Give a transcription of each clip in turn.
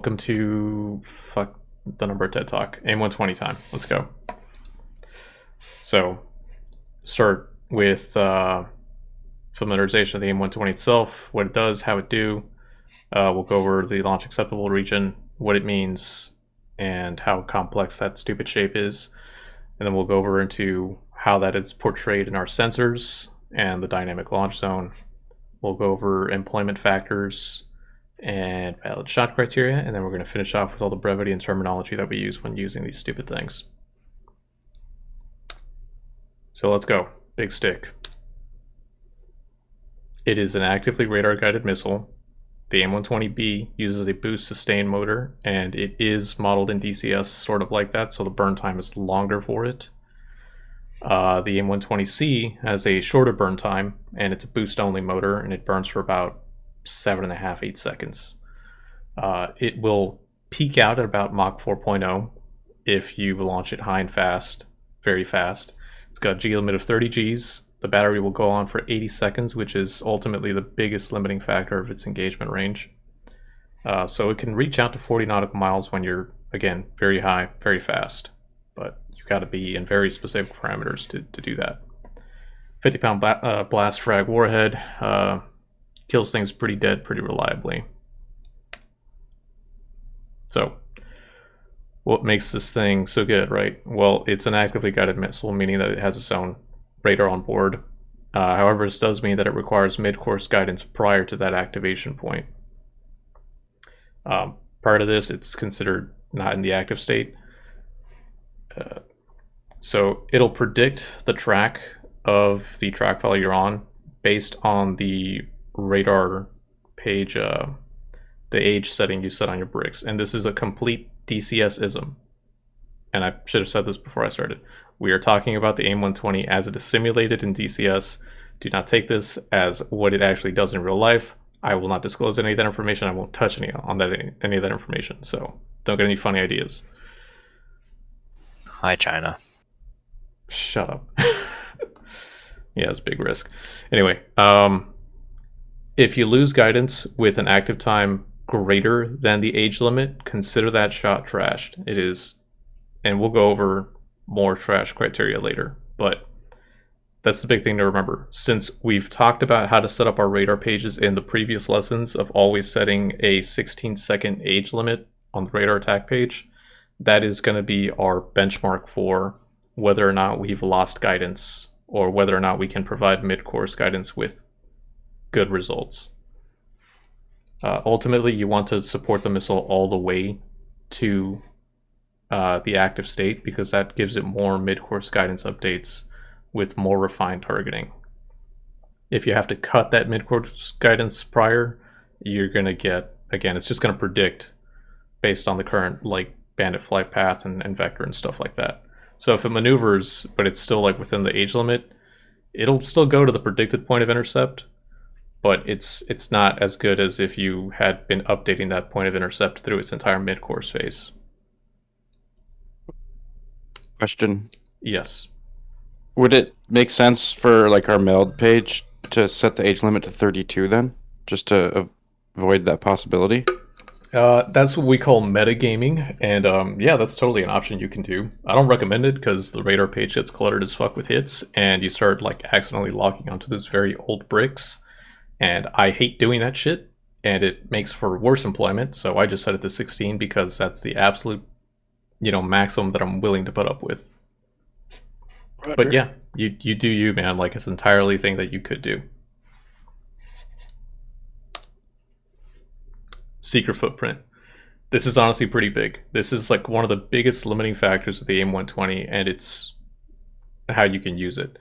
Welcome to fuck the number TED Talk. AIM 120 time. Let's go. So, start with uh, familiarization of the AIM 120 itself, what it does, how it do. Uh, we'll go over the launch acceptable region, what it means, and how complex that stupid shape is. And then we'll go over into how that is portrayed in our sensors and the dynamic launch zone. We'll go over employment factors, and valid shot criteria, and then we're going to finish off with all the brevity and terminology that we use when using these stupid things. So let's go. Big stick. It is an actively radar-guided missile. The AIM-120B uses a boost sustain motor, and it is modeled in DCS sort of like that, so the burn time is longer for it. Uh, the AIM-120C has a shorter burn time, and it's a boost-only motor, and it burns for about seven and a half, eight seconds. Uh, it will peak out at about Mach 4.0 if you launch it high and fast, very fast. It's got a G limit of 30 Gs. The battery will go on for 80 seconds, which is ultimately the biggest limiting factor of its engagement range. Uh, so it can reach out to 40 nautical miles when you're, again, very high, very fast. But you've got to be in very specific parameters to, to do that. 50 pound bla uh, blast frag warhead. Uh, kills things pretty dead pretty reliably. So, what makes this thing so good, right? Well, it's an actively guided missile, meaning that it has its own radar on board. Uh, however, this does mean that it requires mid-course guidance prior to that activation point. Um, prior to this, it's considered not in the active state. Uh, so it'll predict the track of the track file you're on based on the radar page, uh, the age setting you set on your bricks. And this is a complete DCS-ism. And I should have said this before I started. We are talking about the AIM-120 as it is simulated in DCS. Do not take this as what it actually does in real life. I will not disclose any of that information. I won't touch any on that any of that information. So don't get any funny ideas. Hi, China. Shut up. yeah, it's big risk. Anyway, um, if you lose guidance with an active time greater than the age limit, consider that shot trashed. It is, and we'll go over more trash criteria later, but that's the big thing to remember. Since we've talked about how to set up our radar pages in the previous lessons of always setting a 16 second age limit on the radar attack page, that is going to be our benchmark for whether or not we've lost guidance or whether or not we can provide mid-course guidance with good results. Uh, ultimately, you want to support the missile all the way to uh, the active state because that gives it more mid-course guidance updates with more refined targeting. If you have to cut that mid-course guidance prior, you're going to get, again, it's just going to predict based on the current like bandit flight path and, and vector and stuff like that. So if it maneuvers, but it's still like within the age limit, it'll still go to the predicted point of intercept, but it's it's not as good as if you had been updating that point of intercept through its entire mid-course phase. Question. Yes. Would it make sense for like our meld page to set the age limit to 32 then? Just to avoid that possibility? Uh, that's what we call metagaming, and um, yeah, that's totally an option you can do. I don't recommend it because the radar page gets cluttered as fuck with hits, and you start like accidentally locking onto those very old bricks and I hate doing that shit, and it makes for worse employment. So I just set it to 16 because that's the absolute, you know, maximum that I'm willing to put up with. Right. But yeah, you you do you, man. Like it's entirely a thing that you could do. Seeker footprint. This is honestly pretty big. This is like one of the biggest limiting factors of the AIM-120, and it's how you can use it.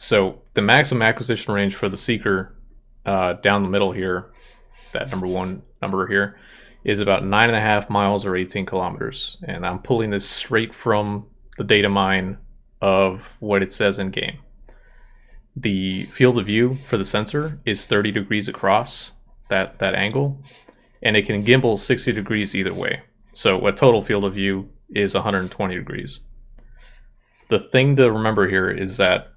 So the maximum acquisition range for the Seeker uh, down the middle here, that number one number here, is about nine and a half miles or 18 kilometers. And I'm pulling this straight from the data mine of what it says in game. The field of view for the sensor is 30 degrees across that, that angle, and it can gimbal 60 degrees either way. So a total field of view is 120 degrees. The thing to remember here is that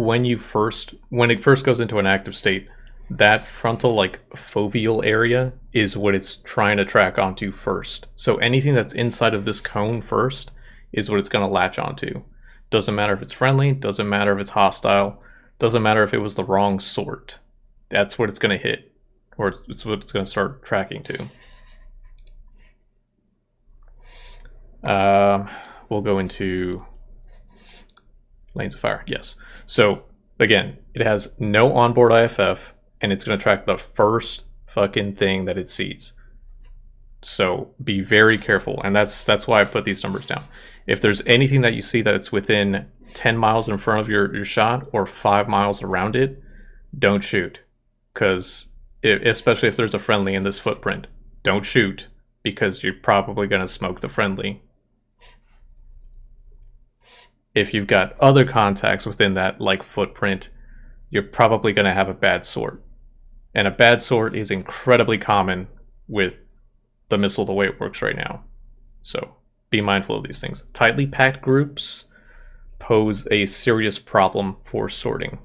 when you first when it first goes into an active state, that frontal like foveal area is what it's trying to track onto first. So anything that's inside of this cone first is what it's going to latch onto. Doesn't matter if it's friendly, doesn't matter if it's hostile, doesn't matter if it was the wrong sort. That's what it's going to hit, or it's what it's going to start tracking to. Um, we'll go into lanes of fire. Yes. So again, it has no onboard IFF, and it's going to track the first fucking thing that it sees. So be very careful, and that's that's why I put these numbers down. If there's anything that you see that it's within 10 miles in front of your, your shot or five miles around it, don't shoot. Because especially if there's a friendly in this footprint, don't shoot because you're probably going to smoke the friendly. If you've got other contacts within that like footprint, you're probably going to have a bad sort. And a bad sort is incredibly common with the missile the way it works right now. So be mindful of these things. Tightly packed groups pose a serious problem for sorting.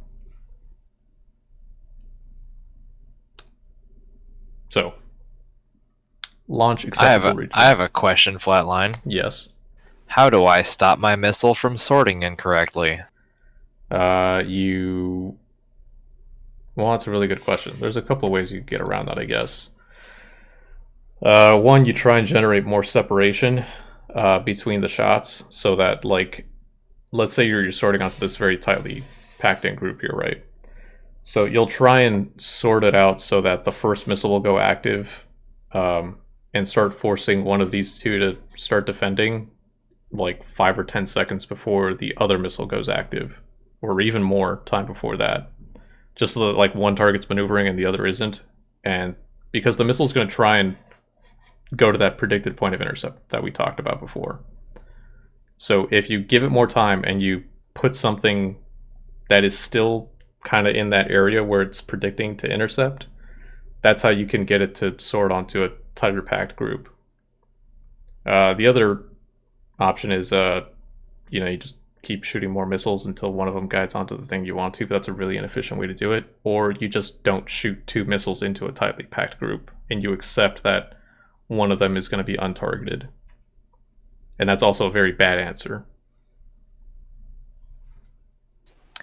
So, launch acceptable I have a, region. I have a question, Flatline. yes. How do I stop my missile from sorting incorrectly? Uh, you. Well, that's a really good question. There's a couple of ways you get around that, I guess. Uh, one, you try and generate more separation uh, between the shots so that, like, let's say you're, you're sorting onto this very tightly packed in group here, right? So you'll try and sort it out so that the first missile will go active um, and start forcing one of these two to start defending like five or ten seconds before the other missile goes active, or even more time before that. Just so that like one target's maneuvering and the other isn't. And because the missile's going to try and go to that predicted point of intercept that we talked about before. So if you give it more time and you put something that is still kind of in that area where it's predicting to intercept, that's how you can get it to sort onto a tighter packed group. Uh, the other option is, uh, you know, you just keep shooting more missiles until one of them guides onto the thing you want to, but that's a really inefficient way to do it. Or you just don't shoot two missiles into a tightly packed group and you accept that one of them is going to be untargeted. And that's also a very bad answer.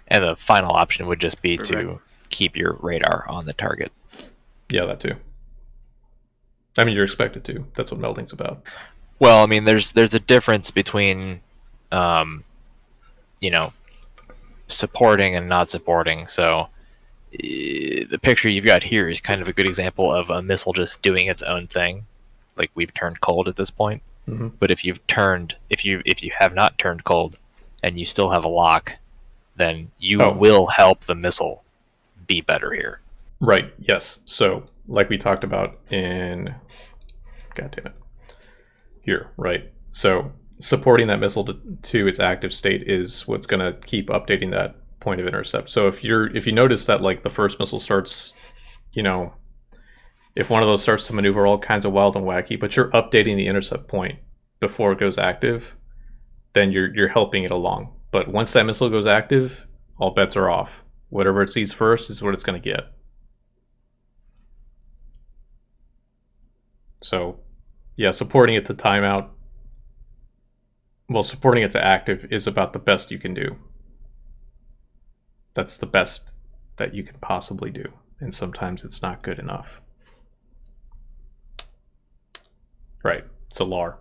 And the final option would just be Correct. to keep your radar on the target. Yeah, that too. I mean, you're expected to. That's what melding's about. Well, I mean, there's there's a difference between, um, you know, supporting and not supporting. So eh, the picture you've got here is kind of a good example of a missile just doing its own thing. Like we've turned cold at this point. Mhm. But if you've turned, if you if you have not turned cold, and you still have a lock, then you Oh. will help the missile be better here. Right. Yes. So, like we talked about in, God damn it, here. Right. So, supporting that missile to, to its active state is what's going to keep updating that point of intercept. So, if you're if you notice that like the first missile starts, you know, if one of those starts to maneuver all kinds of wild and wacky, but you're updating the intercept point before it goes active, then you're you're helping it along. But once that missile goes active, all bets are off. Whatever it sees first is what it's going to get. So, yeah, supporting it to timeout, well, supporting it to active is about the best you can do. That's the best that you can possibly do. And sometimes it's not good enough. Right. So LAR.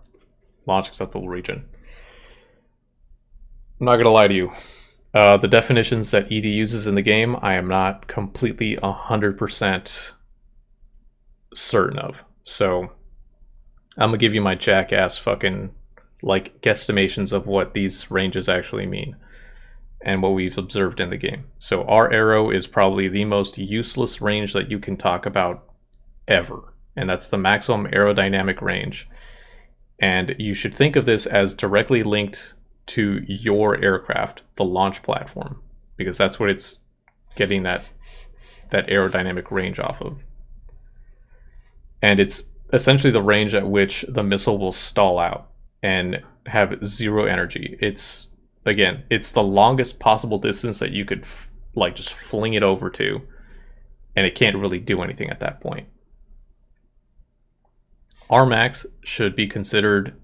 Launch acceptable region. I'm not going to lie to you. Uh, the definitions that ED uses in the game, I am not completely 100% certain of. So I'm to give you my jackass fucking like guesstimations of what these ranges actually mean and what we've observed in the game. So R aero is probably the most useless range that you can talk about ever, and that's the maximum aerodynamic range. And you should think of this as directly linked to your aircraft, the launch platform, because that's what it's getting that that aerodynamic range off of. And it's essentially the range at which the missile will stall out and have zero energy. It's again, it's the longest possible distance that you could like just fling it over to and it can't really do anything at that point. Rmax should be considered,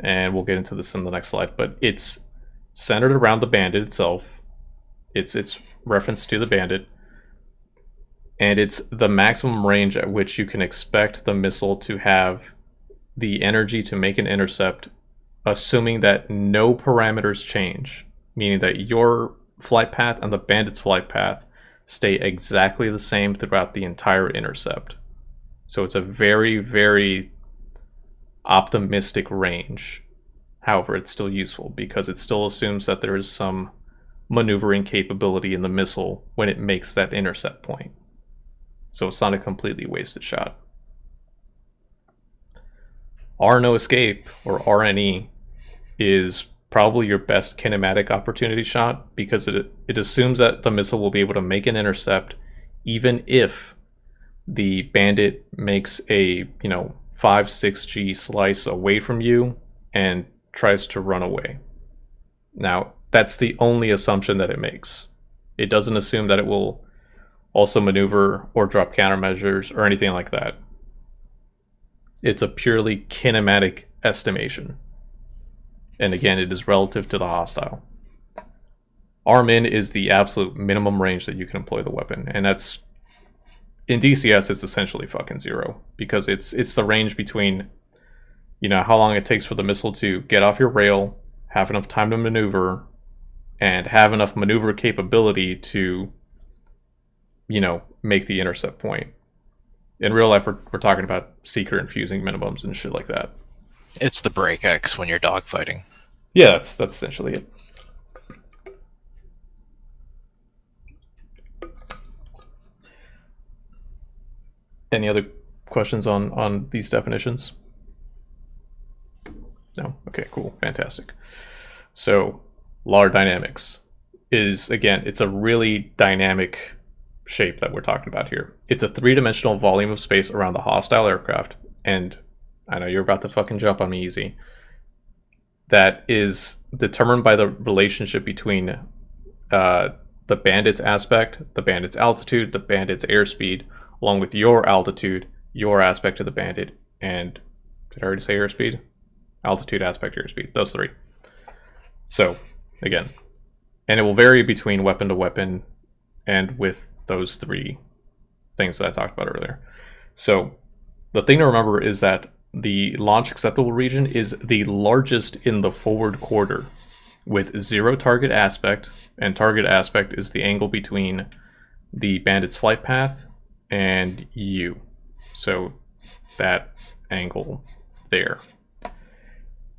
and we'll get into this in the next slide, but it's centered around the bandit itself. It's it's reference to the bandit, and it's the maximum range at which you can expect the missile to have the energy to make an intercept, assuming that no parameters change, meaning that your flight path and the bandit's flight path stay exactly the same throughout the entire intercept. So it's a very, very optimistic range. However, it's still useful because it still assumes that there is some maneuvering capability in the missile when it makes that intercept point. So it's not a completely wasted shot. R no escape or RNE is probably your best kinematic opportunity shot because it, it assumes that the missile will be able to make an intercept even if the bandit makes a you know 5 6g slice away from you and tries to run away now that's the only assumption that it makes it doesn't assume that it will also maneuver or drop countermeasures or anything like that. It's a purely kinematic estimation. And again, it is relative to the hostile. Rmin is the absolute minimum range that you can employ the weapon, and that's in DCS it's essentially fucking zero. Because it's it's the range between you know how long it takes for the missile to get off your rail, have enough time to maneuver, and have enough maneuver capability to you know make the intercept point. In real life, we're, we're talking about seeker infusing minimums and shit like that. It's the break X when you're dogfighting. Yeah, that's that's essentially it. Any other questions on on these definitions? No. Okay. Cool. Fantastic. So, LAR dynamics is again, it's a really dynamic shape that we're talking about here. It's a three-dimensional volume of space around the hostile aircraft, and I know you're about to fucking jump on me easy. That is determined by the relationship between uh, the bandit's aspect, the bandit's altitude, the bandit's airspeed, along with your altitude, your aspect of the bandit, and did I already say airspeed? Altitude, aspect, airspeed. Those three. So, again, and it will vary between weapon to weapon and with those three things that I talked about earlier. So, the thing to remember is that the launch acceptable region is the largest in the forward quarter with zero target aspect, and target aspect is the angle between the bandit's flight path and you. So that angle there.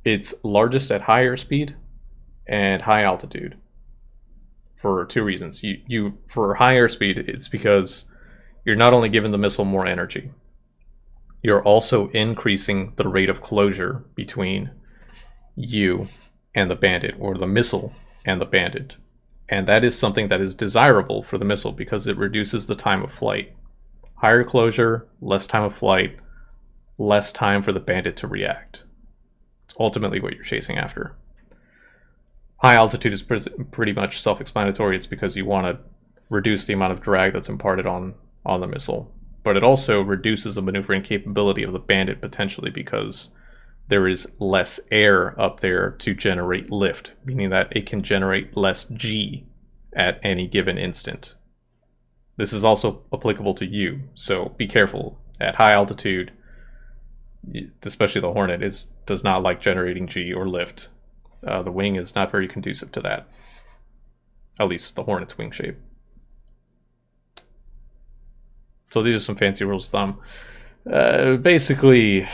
It's largest at higher speed and high altitude for two reasons. You, you for higher speed, it's because you're not only giving the missile more energy, you're also increasing the rate of closure between you and the bandit, or the missile and the bandit. And that is something that is desirable for the missile because it reduces the time of flight. Higher closure, less time of flight, less time for the bandit to react. It's ultimately what you're chasing after. High altitude is pretty much self-explanatory. It's because you want to reduce the amount of drag that's imparted on, on the missile but it also reduces the maneuvering capability of the bandit potentially because there is less air up there to generate lift, meaning that it can generate less G at any given instant. This is also applicable to you, so be careful. At high altitude, especially the Hornet, is does not like generating G or lift. Uh, the wing is not very conducive to that. At least the Hornet's wing shape. So these are some fancy rules of thumb. Uh, basically,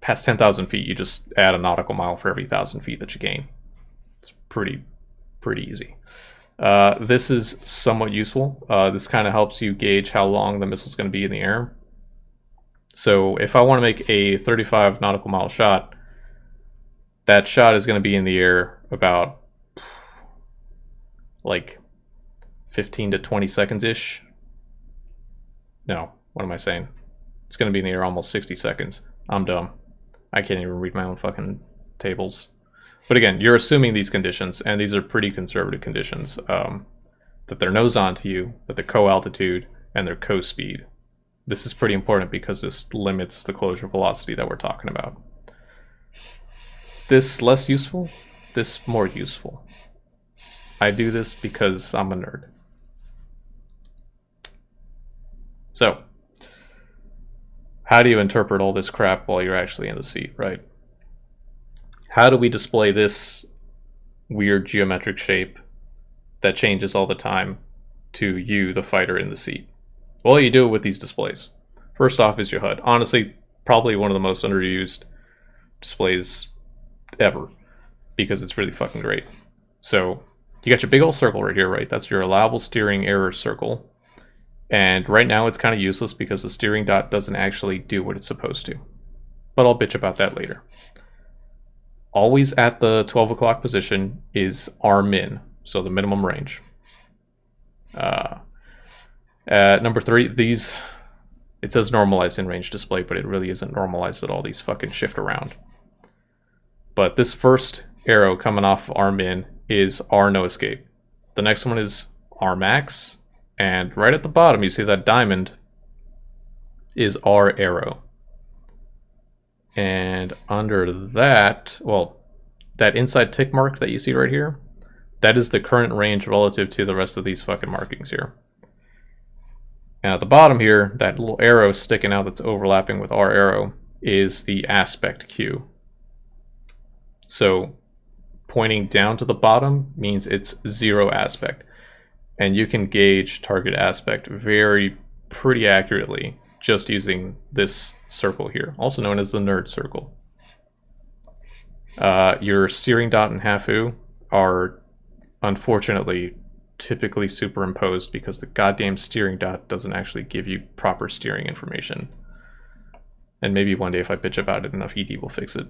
past 10,000 feet, you just add a nautical mile for every 1,000 feet that you gain. It's pretty, pretty easy. Uh, this is somewhat useful. Uh, this kind of helps you gauge how long the missile is going to be in the air. So if I want to make a 35 nautical mile shot, that shot is going to be in the air about like 15 to 20 seconds ish no, what am I saying? It's going to be in the air almost 60 seconds. I'm dumb. I can't even read my own fucking tables. But again, you're assuming these conditions, and these are pretty conservative conditions. Um, that they're nose on to you, that they're co-altitude, and their co-speed. This is pretty important because this limits the closure velocity that we're talking about. This less useful, this more useful. I do this because I'm a nerd. So, how do you interpret all this crap while you're actually in the seat, right? How do we display this weird geometric shape that changes all the time to you, the fighter in the seat? Well, you do it with these displays. First off is your HUD. Honestly, probably one of the most underused displays ever because it's really fucking great. So you got your big old circle right here, right? That's your allowable steering error circle. And right now it's kind of useless because the steering dot doesn't actually do what it's supposed to. But I'll bitch about that later. Always at the 12 o'clock position is R min, so the minimum range. Uh, at number three, these, it says normalized in range display, but it really isn't normalized at all. These fucking shift around. But this first arrow coming off our min is R no escape. The next one is R max, and right at the bottom you see that diamond is R aero. And under that, well, that inside tick mark that you see right here, that is the current range relative to the rest of these fucking markings here. And at the bottom here, that little arrow sticking out that's overlapping with R aero is the aspect cue. So pointing down to the bottom means it's zero aspect. And you can gauge target aspect very pretty accurately just using this circle here, also known as the nerd circle. Uh, your steering dot and HAFU are unfortunately typically superimposed because the goddamn steering dot doesn't actually give you proper steering information. And maybe one day if I bitch about it enough, ED will fix it.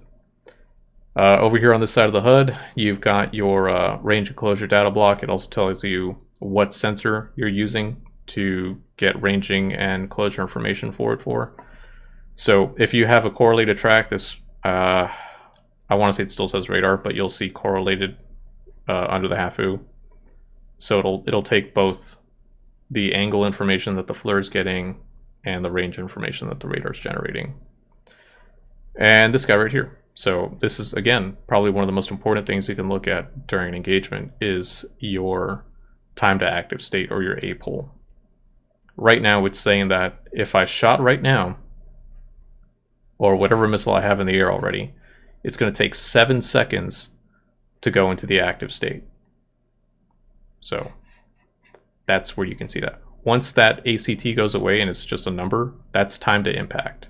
Uh, over here on this side of the HUD, you've got your uh, range and closure data block. It also tells you what sensor you're using to get ranging and closure information for it for. So if you have a correlated track, this, uh, I want to say it still says radar, but you'll see correlated uh, under the HAFU. So it'll it'll take both the angle information that the FLIR is getting and the range information that the radar is generating. And this guy right here. So this is, again, probably one of the most important things you can look at during an engagement is your time to active state or your A APOL. Right now it's saying that if I shot right now, or whatever missile I have in the air already, it's going to take seven seconds to go into the active state. So that's where you can see that. Once that ACT goes away and it's just a number, that's time to impact,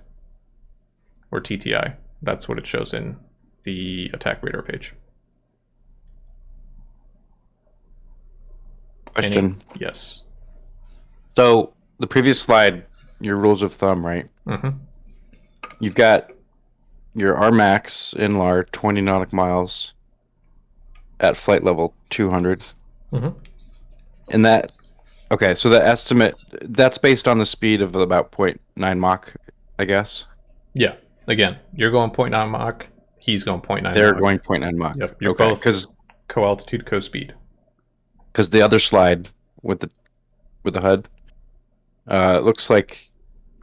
or TTI. That's what it shows in the attack radar page. Question. Any- yes. So the previous slide, your rules of thumb, right? Mm-hmm. You've got your Rmax in LAR 20 nautical miles at flight level 200. Mm-hmm. And that, okay, so the estimate, that's based on the speed of about 0.9 Mach, I guess. Yeah. Again, you're going 0.9 Mach. He's going 0.9 They're Mach. going 0.9 Mach. Yep, you're okay, both- because co-altitude, co-speed. because the other slide with the with the HUD uh, looks like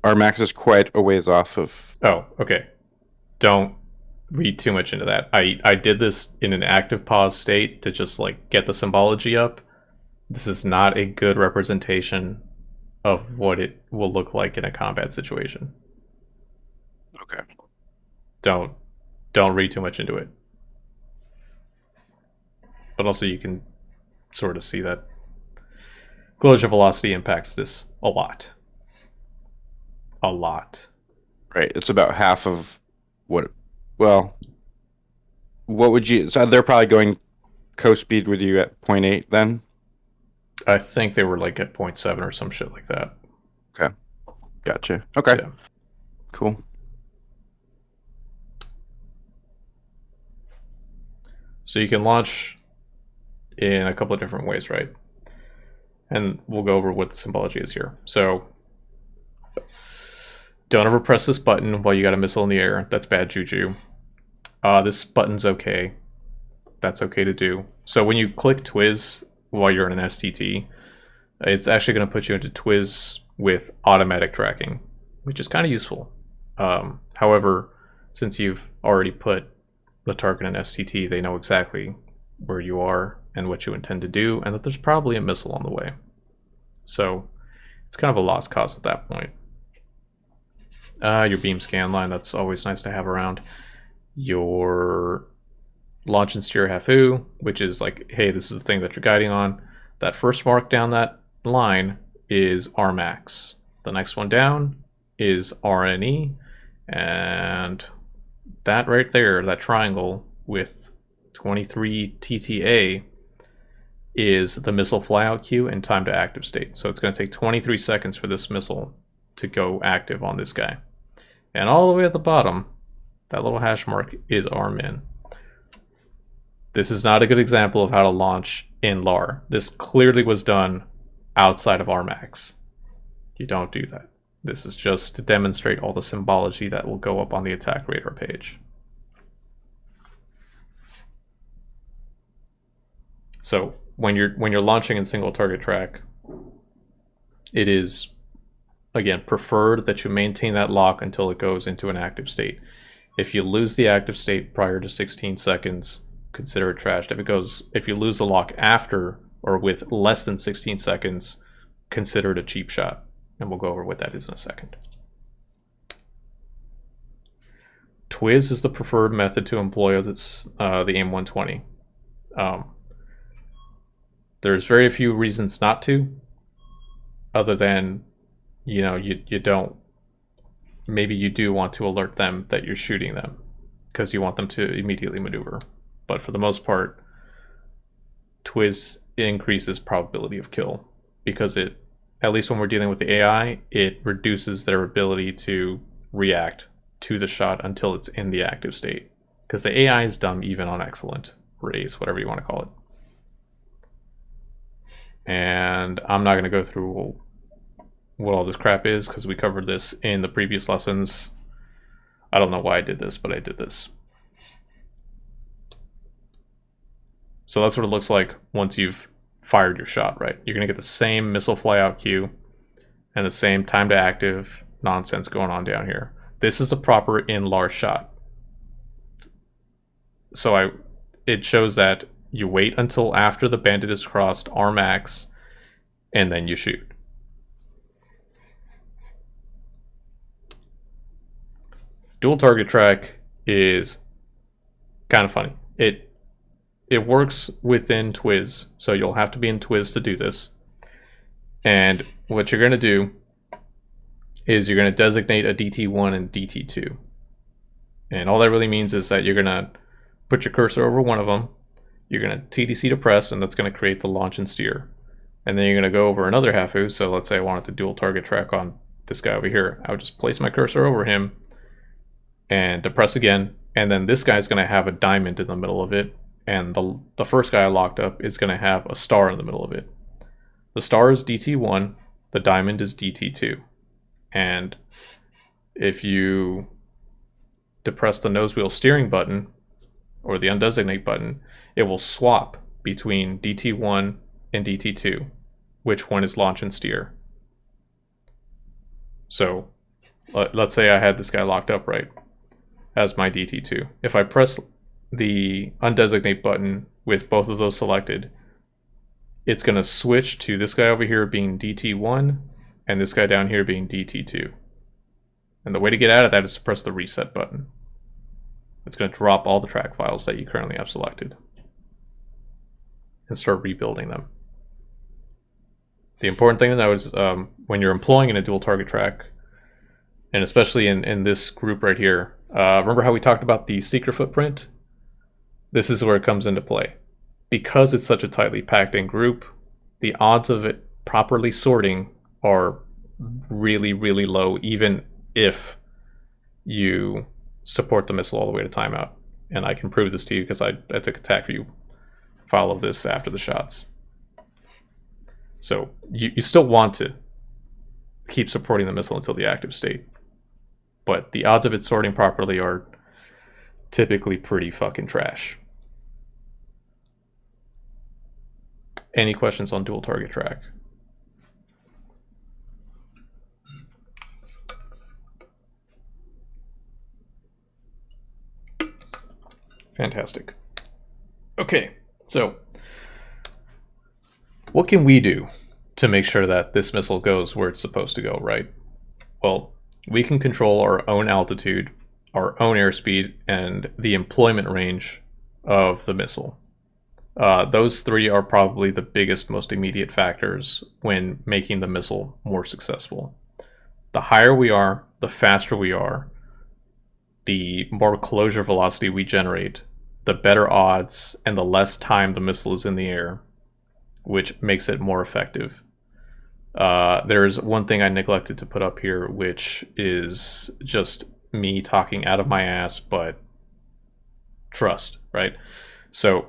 R max is quite a ways off of. Oh, okay. Don't read too much into that. I I did this in an active pause state to just like get the symbology up. This is not a good representation of what it will look like in a combat situation. Okay. Don't don't read too much into it. But also you can sort of see that closure velocity impacts this a lot. A lot. Right. It's about half of what. Well, what would you? So they're probably going co-speed with you at 0.8 then. I think they were like at 0.7 or some shit like that. Okay. Gotcha. Okay. Yeah. Cool. So you can launch in a couple of different ways, right? And we'll go over what the symbology is here. So don't ever press this button while you got a missile in the air. That's bad juju. Uh, this button's okay. That's okay to do. So when you click Twiz while you're in an STT, It's actually going to put you into Twiz with automatic tracking, which is kind of useful. Um, however, since you've already put the target in STT, they know exactly where you are and what you intend to do, and that there's probably a missile on the way. So it's kind of a lost cause at that point. Uh, your beam scan line, that's always nice to have around. Your launch and steer HAFU, which is like, hey, this is the thing that you're guiding on. That first mark down that line is RMAX. The next one down is RNE, and that right there, that triangle with 23 TTA is the missile flyout cue and time to active state. So it's going to take 23 seconds for this missile to go active on this guy. And all the way at the bottom, that little hash mark is RMIN. This is not a good example of how to launch in LAR. This clearly was done outside of RMAX. You don't do that. This is just to demonstrate all the symbology that will go up on the attack radar page. So when you're when you're launching in single target track, it is again preferred that you maintain that lock until it goes into an active state. If you lose the active state prior to 16 seconds, consider it trashed. If it goes if you lose the lock after or with less than 16 seconds, consider it a cheap shot. And we'll go over what that is in a second. Twiz is the preferred method to employ uh, the AIM-120. Um, there's very few reasons not to, other than, you know, you, you don't, maybe you do want to alert them that you're shooting them because you want them to immediately maneuver. But for the most part, Twiz increases probability of kill because it, at least when we're dealing with the AI, it reduces their ability to react to the shot until it's in the active state. Because the AI is dumb even on excellent rays, whatever you want to call it. And I'm not going to go through what all this crap is because we covered this in the previous lessons. I don't know why I did this, but I did this. So that's what it looks like once you've fired your shot, right? You're going to get the same missile flyout cue and the same time to active nonsense going on down here. This is a proper in-lar shot. So I, it shows that you wait until after the bandit is crossed RMAX and then you shoot. Dual target track is kind of funny. It it works within Twiz, so you'll have to be in Twiz to do this. And what you're going to do is you're going to designate a DT1 and DT2. And all that really means is that you're going to put your cursor over one of them, you're going to TDC to press, and that's going to create the launch and steer. And then you're going to go over another HAFU, so let's say I wanted to dual target track on this guy over here. I would just place my cursor over him and depress again, and then this guy's going to have a diamond in the middle of it, and the, the first guy I locked up is going to have a star in the middle of it. The star is DT1, the diamond is DT2. And if you depress the nose wheel steering button, or the undesignate button, it will swap between DT1 and DT2, which one is launch and steer. So let's say I had this guy locked up right as my DT2. If I press the undesignate button with both of those selected, it's going to switch to this guy over here being DT1 and this guy down here being DT2. And the way to get out of that is to press the reset button. It's going to drop all the track files that you currently have selected and start rebuilding them. The important thing to know is um, when you're employing in a dual target track, and especially in, in this group right here, uh, remember how we talked about the seeker footprint? This is where it comes into play. Because it's such a tightly packed in group, the odds of it properly sorting are really, really low, even if you support the missile all the way to timeout. And I can prove this to you because I, I took a Tacview file of this after the shots. So you, you still want to keep supporting the missile until the active state. But the odds of it sorting properly are typically pretty fucking trash. Any questions on dual target track? Fantastic. Okay, so what can we do to make sure that this missile goes where it's supposed to go, right? Well, we can control our own altitude our own airspeed, and the employment range of the missile. Uh, those three are probably the biggest, most immediate factors when making the missile more successful. The higher we are, the faster we are, the more closure velocity we generate, the better odds and the less time the missile is in the air, which makes it more effective. Uh, there's one thing I neglected to put up here, which is just me talking out of my ass, but trust, right? So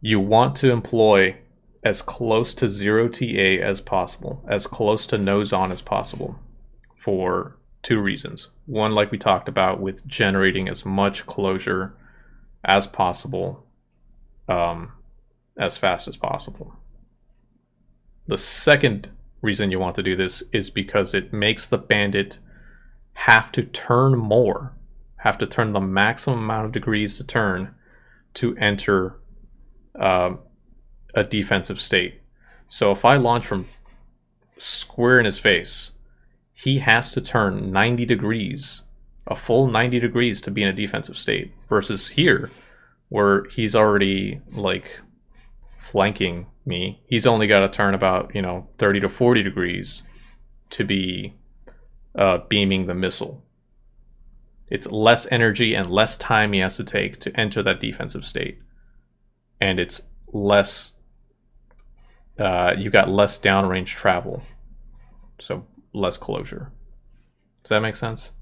you want to employ as close to zero TA as possible, as close to nose on as possible for two reasons. One, like we talked about, with generating as much closure as possible, um, as fast as possible. The second reason you want to do this is because it makes the bandit have to turn more, have to turn the maximum amount of degrees to turn to enter um, a defensive state. So if I launch from square in his face, he has to turn 90 degrees, a full 90 degrees to be in a defensive state, versus here, where he's already like flanking me. He's only got to turn about, you know, 30 to 40 degrees to be uh, beaming the missile. It's less energy and less time he has to take to enter that defensive state. And it's less, uh, you got less downrange travel. So less closure. Does that make sense?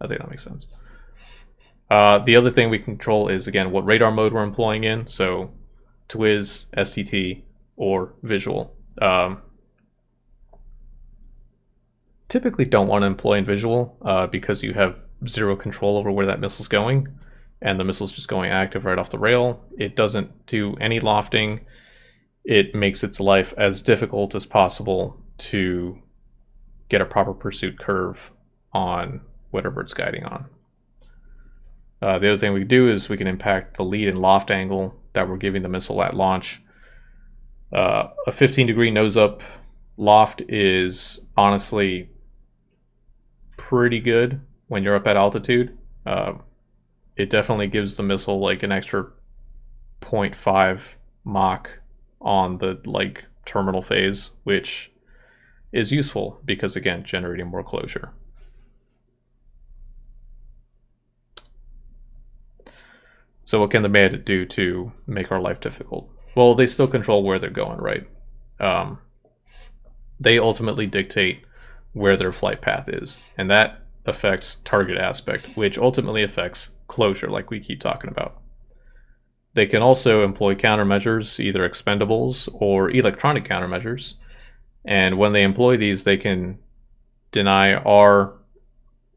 I think that makes sense. Uh, the other thing we control is, again, what radar mode we're employing in. So TWIS, STT, or visual. Um, typically don't want to employ in visual uh, because you have zero control over where that missile's going and the missile's just going active right off the rail. It doesn't do any lofting. It makes its life as difficult as possible to get a proper pursuit curve on whatever it's guiding on. Uh, the other thing we can do is we can impact the lead and loft angle that we're giving the missile at launch. Uh, a 15 degree nose up loft is honestly pretty good when you're up at altitude. Uh, it definitely gives the missile like an extra 0.5 Mach on the like terminal phase, which is useful because again, generating more closure. So what can the bandit do to make our life difficult? Well, they still control where they're going, right? Um, they ultimately dictate where their flight path is, and that affects target aspect, which ultimately affects closure, like we keep talking about. They can also employ countermeasures, either expendables or electronic countermeasures, and when they employ these, they can deny our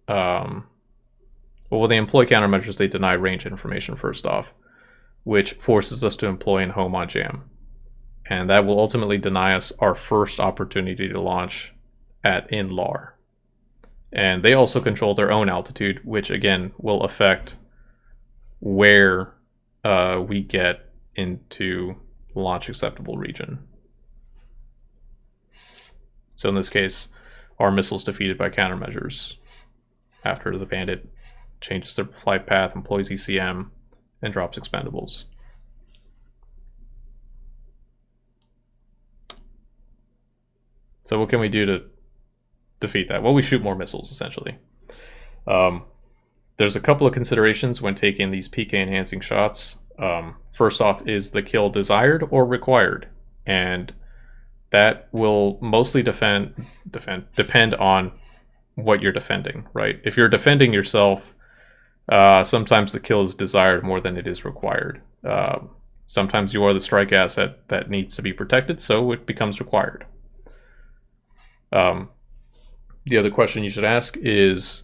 um, well, when they employ countermeasures, they deny range information first off, which forces us to employ in home on jam. And that will ultimately deny us our first opportunity to launch at in LAR. And they also control their own altitude, which again will affect where uh, we get into launch acceptable region. So in this case, our missiles defeated by countermeasures after the bandit changes their flight path, employs ECM, and drops expendables. So what can we do to defeat that? Well, we shoot more missiles, essentially. Um, there's a couple of considerations when taking these PK enhancing shots. Um, first off, is the kill desired or required? And that will mostly defend, defend depend on what you're defending, right? If you're defending yourself, uh, sometimes the kill is desired more than it is required. Uh, sometimes you are the strike asset that needs to be protected, so it becomes required. Um, the other question you should ask is,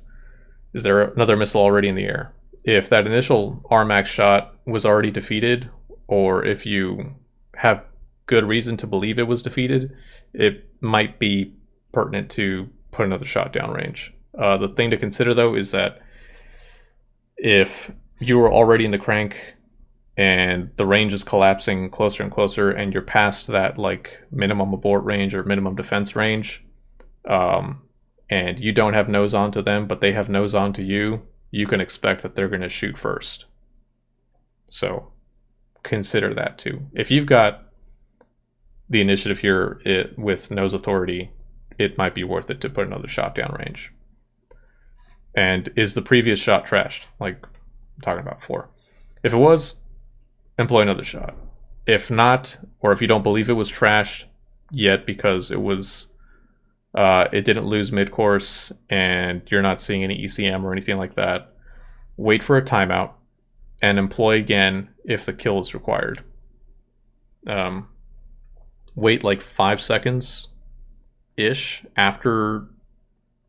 is there another missile already in the air? If that initial RMAX shot was already defeated, or if you have good reason to believe it was defeated, it might be pertinent to put another shot downrange. Uh, the thing to consider though is that if you were already in the crank and the range is collapsing closer and closer and you're past that like minimum abort range or minimum defense range um, and you don't have nose on to them but they have nose on to you you can expect that they're going to shoot first. So consider that too. If you've got the initiative here it, with nose authority it might be worth it to put another shot down range. And is the previous shot trashed? Like i'm talking about before if it was employ another shot. If not, or if you don't believe it was trashed yet because it was uh, it didn't lose mid course and you're not seeing any ECM or anything like that, wait for a timeout and employ again if the kill is required. Um, wait like five seconds ish after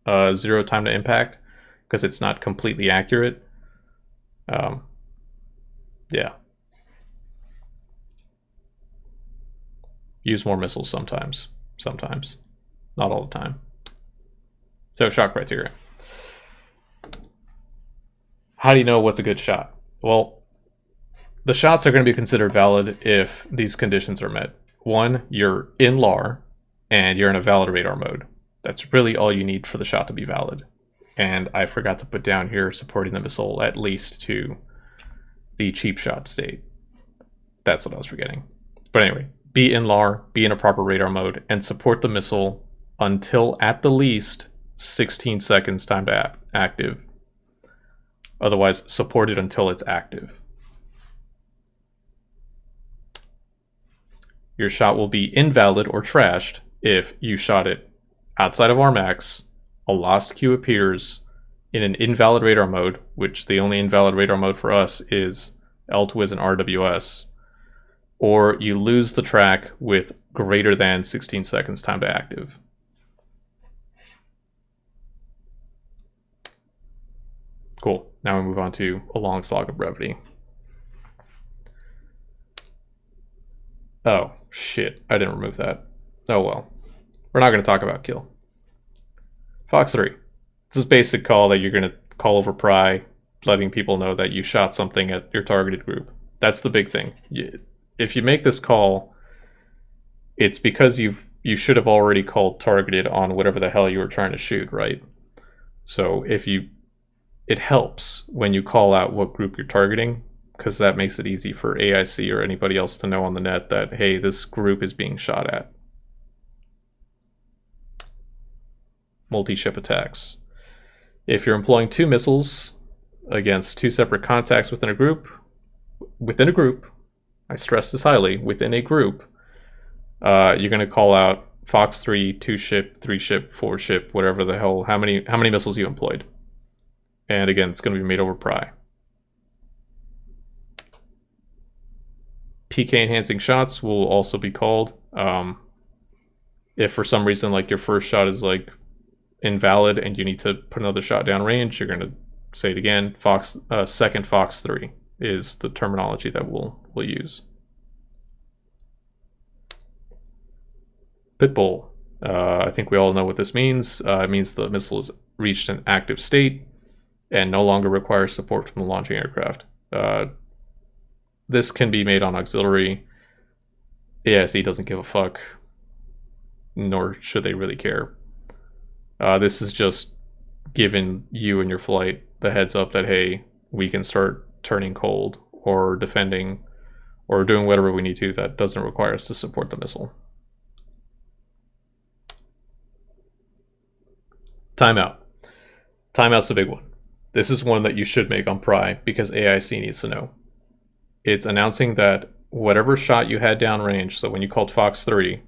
uh, zero time to impact because it's not completely accurate. Um, yeah. use more missiles sometimes. Sometimes. Not all the time. So, shot criteria. How do you know what's a good shot? Well, the shots are going to be considered valid if these conditions are met. One, you're in LAR and you're in a valid radar mode. That's really all you need for the shot to be valid. And I forgot to put down here supporting the missile at least to the cheap shot state. That's what I was forgetting. But anyway, be in LAR, be in a proper radar mode, and support the missile until at the least 16 seconds time to active. Otherwise, support it until it's active. Your shot will be invalid or trashed if you shot it outside of Rmax, a lost cue appears in an invalid radar mode, which the only invalid radar mode for us is LTWIS and RWS, or you lose the track with greater than 16 seconds time to active. Cool. Now we move on to a long slog of brevity. Oh, shit. I didn't remove that. Oh well. We're not going to talk about kill. Fox 3. This is basic call that you're going to call over pry, letting people know that you shot something at your targeted group. That's the big thing. You, if you make this call, it's because you've you should have already called targeted on whatever the hell you were trying to shoot, right? So if you it helps when you call out what group you're targeting because that makes it easy for AIC or anybody else to know on the net that hey, this group is being shot at. Multi-ship attacks. If you're employing two missiles against two separate contacts within a group, within a group, I stress this highly, within a group, uh, you're going to call out Fox 3, 2 ship, 3 ship, 4 ship, whatever the hell, how many how many missiles you employed. And again, it's going to be made over pry. PK enhancing shots will also be called. Um, if for some reason like your first shot is like invalid and you need to put another shot down range, you're going to say it again. Fox uh, second Fox 3 is the terminology that we'll, we'll use. Pitbull. Uh, I think we all know what this means. Uh, it means the missile has reached an active state and no longer requires support from the launching aircraft. Uh, this can be made on auxiliary. AIC doesn't give a fuck, nor should they really care. Uh, this is just giving you and your flight the heads up that, hey, we can start turning cold or defending or doing whatever we need to that doesn't require us to support the missile. Timeout. Timeout's the big one. This is one that you should make on Pry because AIC needs to know. It's announcing that whatever shot you had downrange, so when you called Fox 3,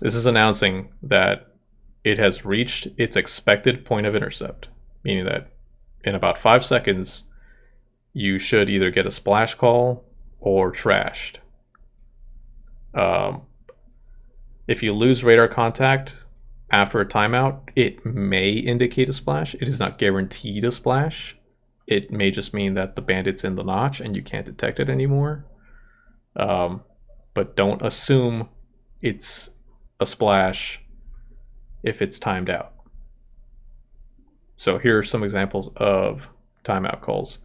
this is announcing that it has reached its expected point of intercept, meaning that in about five seconds, you should either get a splash call or trashed. Um, if you lose radar contact after a timeout, it may indicate a splash. It is not guaranteed a splash. It may just mean that the bandit's in the notch and you can't detect it anymore. Um, but don't assume it's a splash if it's timed out. So here are some examples of timeout calls.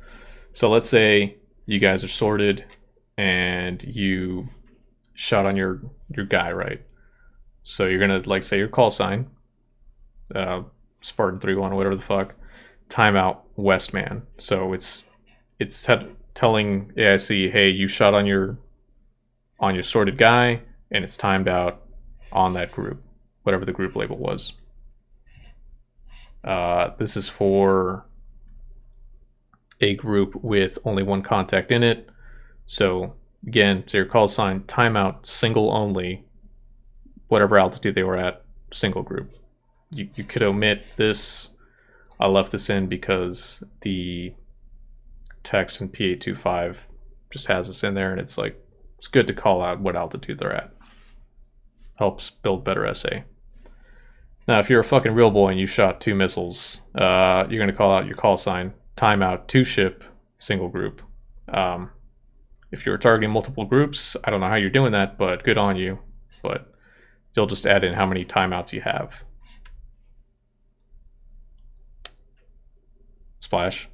So let's say you guys are sorted and you shot on your your guy, right? So you're gonna like say your call sign, uh, Spartan three one whatever the fuck, timeout Westman. So it's it's te- telling AIC, hey, you shot on your on your sorted guy, and it's timed out on that group, whatever the group label was. Uh, this is for a group with only one contact in it. So again, so your call sign timeout single only, whatever altitude they were at, single group. You you could omit this. I left this in because the text in P825 just has this in there, and it's like it's good to call out what altitude they're at. Helps build better SA. Now, if you're a fucking real boy and you shot two missiles, uh, you're gonna call out your call sign timeout two ship single group. Um, if you're targeting multiple groups, I don't know how you're doing that, but good on you. But you'll just add in how many timeouts you have. Splash.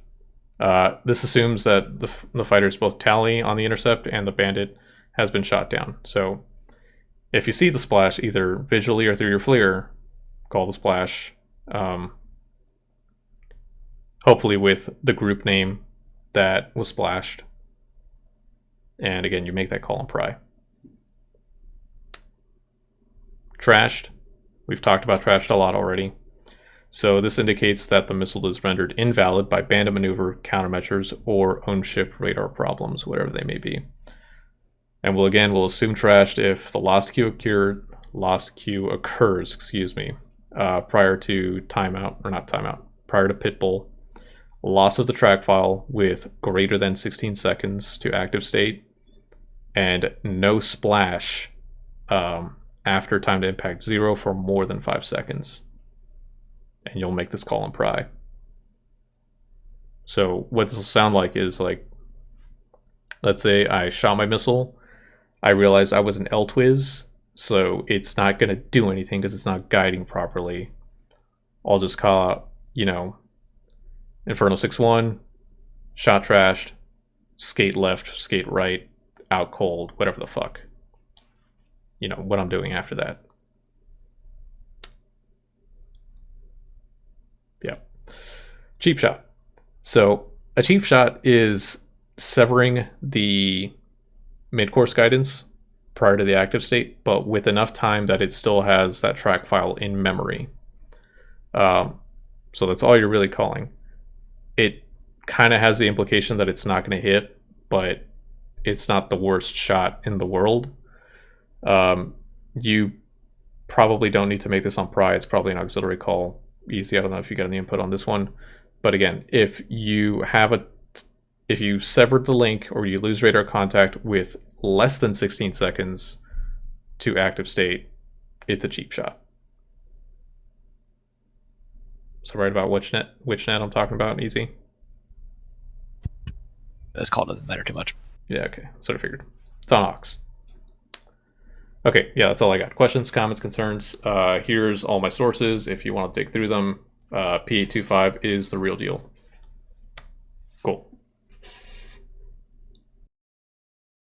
Uh, this assumes that the, the fighters both tally on the intercept and the bandit has been shot down. So if you see the splash either visually or through your FLIR, call the splash. Um, hopefully with the group name that was splashed. And again, you make that call and pry. Trashed. We've talked about trashed a lot already. So this indicates that the missile is rendered invalid by bandit maneuver, countermeasures, or own ship radar problems, whatever they may be. And we'll again we'll assume trashed if the lost cue occurred, lost cue occurs, excuse me, uh, prior to timeout or not timeout, prior to pitbull, loss of the track file with greater than 16 seconds to active state, and no splash um, after time to impact zero for more than five seconds. And you'll make this call and pry. So what this will sound like is like, let's say I shot my missile, I realized I was an L-Twiz, so it's not going to do anything because it's not guiding properly. I'll just call out, you know, Inferno 6-1, shot trashed, skate left, skate right, out cold, whatever the fuck. You know, what I'm doing after that. Yeah. Cheap shot. So a cheap shot is severing the mid-course guidance prior to the active state, but with enough time that it still has that track file in memory. Um, so that's all you're really calling. It kind of has the implication that it's not going to hit, but it's not the worst shot in the world. Um, you probably don't need to make this on pry. It's probably an auxiliary call. Easy. I don't know if you got any input on this one, but again, if you have a if you severed the link or you lose radar contact with less than 16 seconds to active state, it's a cheap shot. So right about which net which net I'm talking about, easy. This call doesn't matter too much. Yeah, okay. Sort of figured. It's on Ox. Okay, yeah, that's all I got. Questions, comments, concerns. Uh, here's all my sources if you want to dig through them. Uh, P825 is the real deal. Cool.